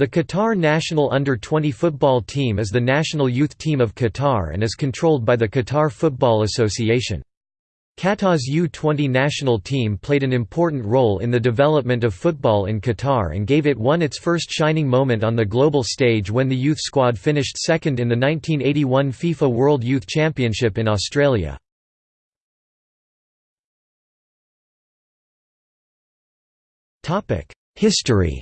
The Qatar national under-20 football team is the national youth team of Qatar and is controlled by the Qatar Football Association. Qatar's U-20 national team played an important role in the development of football in Qatar and gave it one its first shining moment on the global stage when the youth squad finished second in the 1981 FIFA World Youth Championship in Australia. History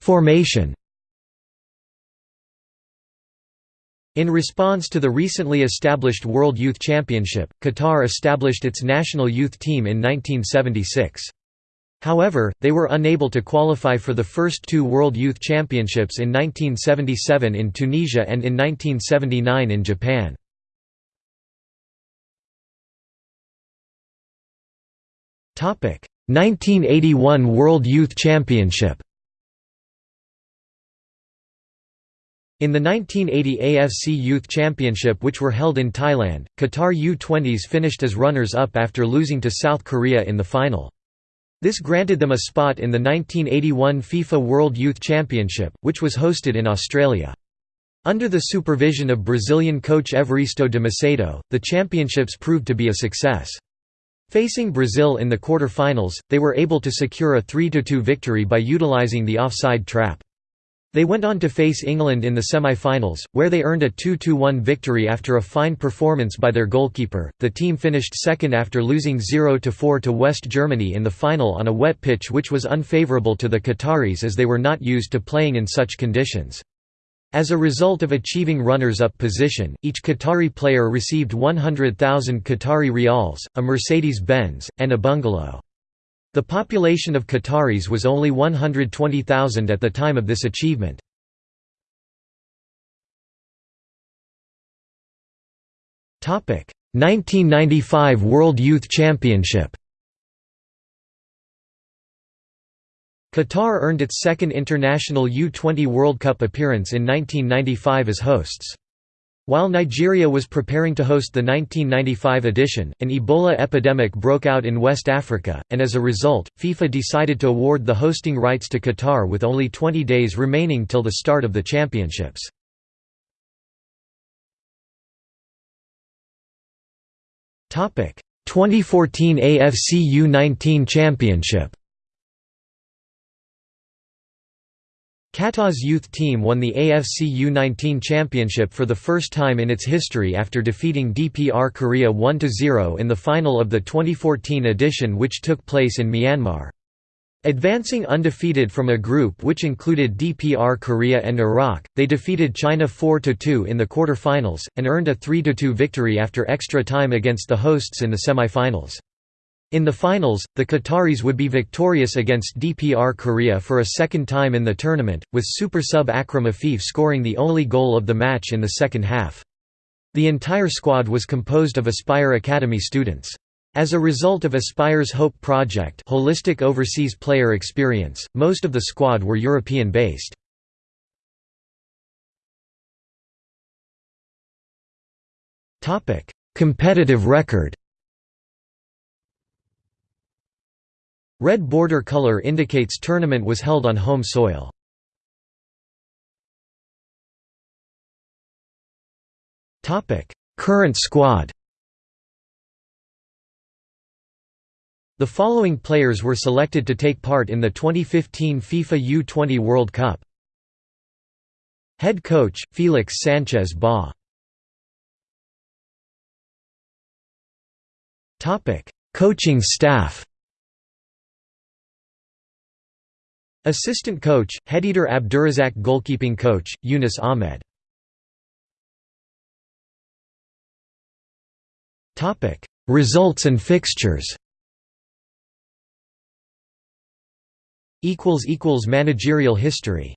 Formation In response to the recently established World Youth Championship, Qatar established its national youth team in 1976. However, they were unable to qualify for the first two World Youth Championships in 1977 in Tunisia and in 1979 in Japan. Topic: 1981 World Youth Championship. In the 1980 AFC Youth Championship which were held in Thailand, Qatar U-20s finished as runners-up after losing to South Korea in the final. This granted them a spot in the 1981 FIFA World Youth Championship, which was hosted in Australia. Under the supervision of Brazilian coach Evaristo de Macedo, the championships proved to be a success. Facing Brazil in the quarter-finals, they were able to secure a 3–2 victory by utilizing the offside trap. They went on to face England in the semi-finals, where they earned a 2–1 victory after a fine performance by their goalkeeper. The team finished second after losing 0–4 to West Germany in the final on a wet pitch which was unfavourable to the Qataris as they were not used to playing in such conditions. As a result of achieving runners-up position, each Qatari player received 100,000 Qatari rials, a Mercedes-Benz, and a bungalow. The population of Qataris was only 120,000 at the time of this achievement. Topic: 1995 World Youth Championship. Qatar earned its second international U-20 World Cup appearance in 1995 as hosts. While Nigeria was preparing to host the 1995 edition, an Ebola epidemic broke out in West Africa, and as a result, FIFA decided to award the hosting rights to Qatar with only 20 days remaining till the start of the championships. Topic: 2014 AFC U19 Championship. Qatar's youth team won the AFC U19 championship for the first time in its history after defeating DPR Korea 1–0 in the final of the 2014 edition which took place in Myanmar. Advancing undefeated from a group which included DPR Korea and Iraq, they defeated China 4–2 in the quarter-finals, and earned a 3–2 victory after extra time against the hosts in the semi-finals. In the finals, the Qataris would be victorious against DPR Korea for a second time in the tournament, with super sub Akram Afif scoring the only goal of the match in the second half. The entire squad was composed of Aspire Academy students. As a result of Aspire's HOPE project holistic overseas player experience, most of the squad were European-based. Competitive record Red border color indicates tournament was held on home soil. Current squad The following players were selected to take part in the 2015 FIFA U-20 World Cup. Head coach, Felix Sanchez Bas Coaching staff Assistant coach, Headider Abdurazak Goalkeeping coach, Yunus Ahmed. Results and fixtures. Managerial history